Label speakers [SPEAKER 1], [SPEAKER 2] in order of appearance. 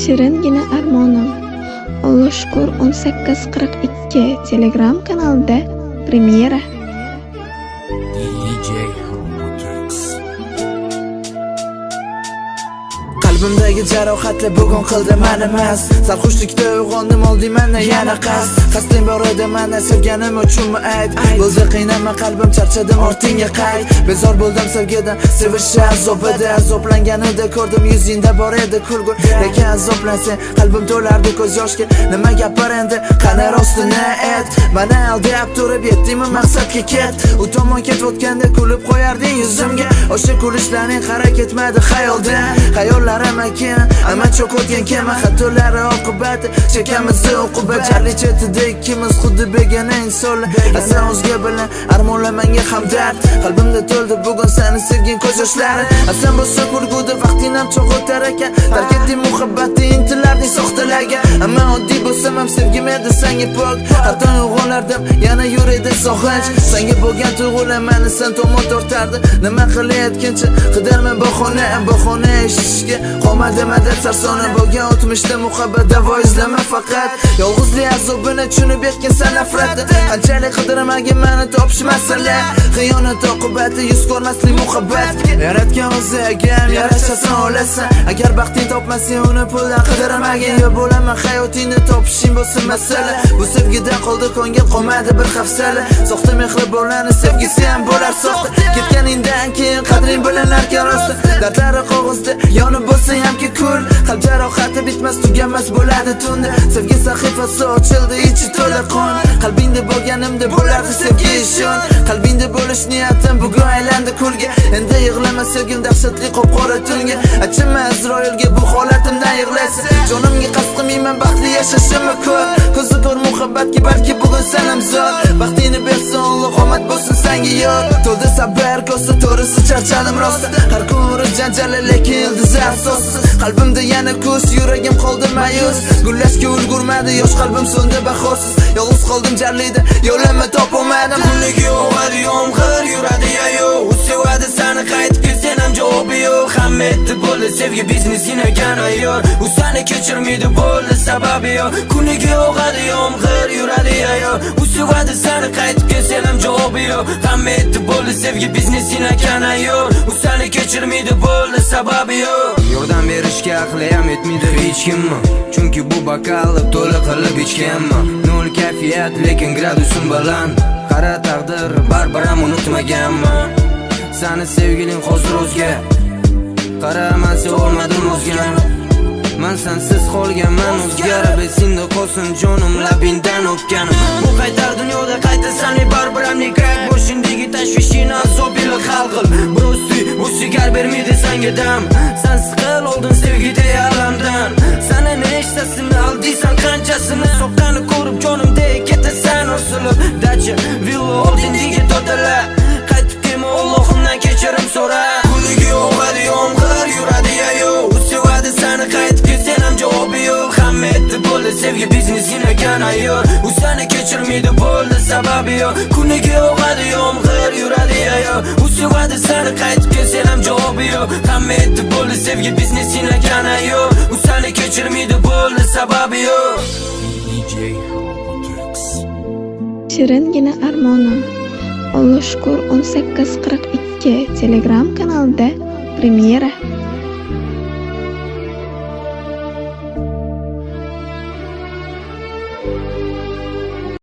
[SPEAKER 1] Shiringina armonim. Alloh shukur 1842 Telegram kanalida premyera.
[SPEAKER 2] DJ
[SPEAKER 3] Qalbimdagi jarohatlar bugun qildi mani mast Sarxushlikda uyg'ondim olding mana yana qasd Qasding bor edi mana sevganim uchunmi ayt? Bo'ldi qiynama qalbim charchadim ortingga qayt Bezor bo'ldim sevgidan sevishi azob edi. Azoblanganida ko'rdim yuzingda bor edi kulgu Lekin azoblansang qalbim to'lardi ko'z yoshga. Nima gapir endi? Qani rostini ayt? Mana aldab turib yetdingmi maqsadga ket. U tomon ketayotganda kulib qo'yarding yuzimga. O'sha kulishlaring qara ketmadi xayoldan Xayollarim akan Ama cho'kotgan kema xatolari oqibati Chekamiz uqubat Charli chetida ikkimiz xuddi begona insonlar. Asan o'zga bilan armonlar manga hamdard Qalbimda to'ldi bugun seni sevgin ko'z yoshlari Asan bo'lsa kulguda vaqting ham cho'g'otar ekan. Tark etding muhabbatni intilarding soxtalarga. Ammo oddiy bo'lsam ham sevgim edi senga pok. Har tong uyg'onardim yana yur edi sog'inch Senga bo'lgan tuyg'ular mani sen tomon tortardi. Nima qilayotgancha qidirman bahona Bahona eshitishga qolmadi madad sarsona Bo'lgan o'tmishda muhabbat davo izlama faqat. Yolg'izlik azobini tushunib yetgan nafratni Qanchalik qidirmagin meni topish masala Xiyonat oqibati yuz ko'rmaslik muhabbat. Yaratgan o'zi agam yarashasan olasan. Agar baxting topmasang uni puldan qidirmagin. Yo bo'laman hayotingni topishing bo'lsin masala Bu sevgidan qoldi ko'ngil qolmadi bir hafsala. Soxta mehribonlarni sevgisi ham bo'lar soxta. Ketganingdan keyin qadring bilinarkan rosta Dardlari qog'ozda yonib bo'lsa hamki kul Qalb jarohati bitmas tuganmas bo'ladi tunda Sevgi sahifasi ochildi ichi to'la qon. Qalbingda bo'lganimda bo'lardi sevgi ishon. Qalbingda bo'lish niyatim bugun aylandi kulga Endi yig'lama sevgim dahshatli qop-qora tunga Achinma Azroilga bu holatimdan yig'laysan. Jonimga qasd qilmayman baxtli yashashimni ko'r. Ko'zi ko'r muhabbatga balki bugun sanam zo'r. Baxtingni bersin Alloh omad bo'lsin senga yor To'ldi sabr ko'sa to'risi charchadim rosta Har kun janjali lekin ildizi asossiz Qalbimda yana ko'z yuragim qoldi mayus. Gullashga ulgurmadi yosh qalbim so'ndi bahorsiz. Yolg'iz qoldim jarlida yo'limni topolmadim
[SPEAKER 4] Kuniga yog'adi yomg'ir yuradi yayo U sevadi seni qaytib kelsen ham javobi yo'q. Hamma bo'ldi sevgi biznes inagan ayyor U seni kechirmaydi bo'ldi sababi yo'q Kuniga yog'adi yomg'ir yuradi ayyor U sevadi sani qaytib kelsan ham javobi yo'q Hamma aytdi bo'ldi sevgi biznes inagan ayyor U seni kechirmaydi bo'ldi sababi yo'q Yordam berishga aqli ham yetmaydi hech kimmi Chunki bu bokalni to'la qilib ichganman Nol kayfiyat lekin gradusim baland Qara taqdir baribir ham unutmaganman Sani sevgiling hozir o'zga Qara man sevolmadim o'zgan Man sensiz qolganman o'zgarib esingda qolsin jonim labingdan o'pganim. Bu qaytar dunyoda qaytasanli baribir ham nekrak Boshingdagi tashvishingni azob ila hal qil Brosti bu sigar bermaydi sanga dam. Sen siqil oldin sevgida alamdan Sana nechtasini aldiysan qanchasini Soqqani ayyor U seni kechirmaydi bo'ldi sababi yo'q Kuniga yog'adi yomg'ir yuradi yayo. U sevadi seni qaytib kelsen ham javobi yo'q Hamma aytdi bo'ldi sevgi biznes inagan ayyor U seni kechirmaydi bo'ldi sababi yo'q
[SPEAKER 1] Shiringina armonim Alloh shukur 1842 Telegram kanalida premyera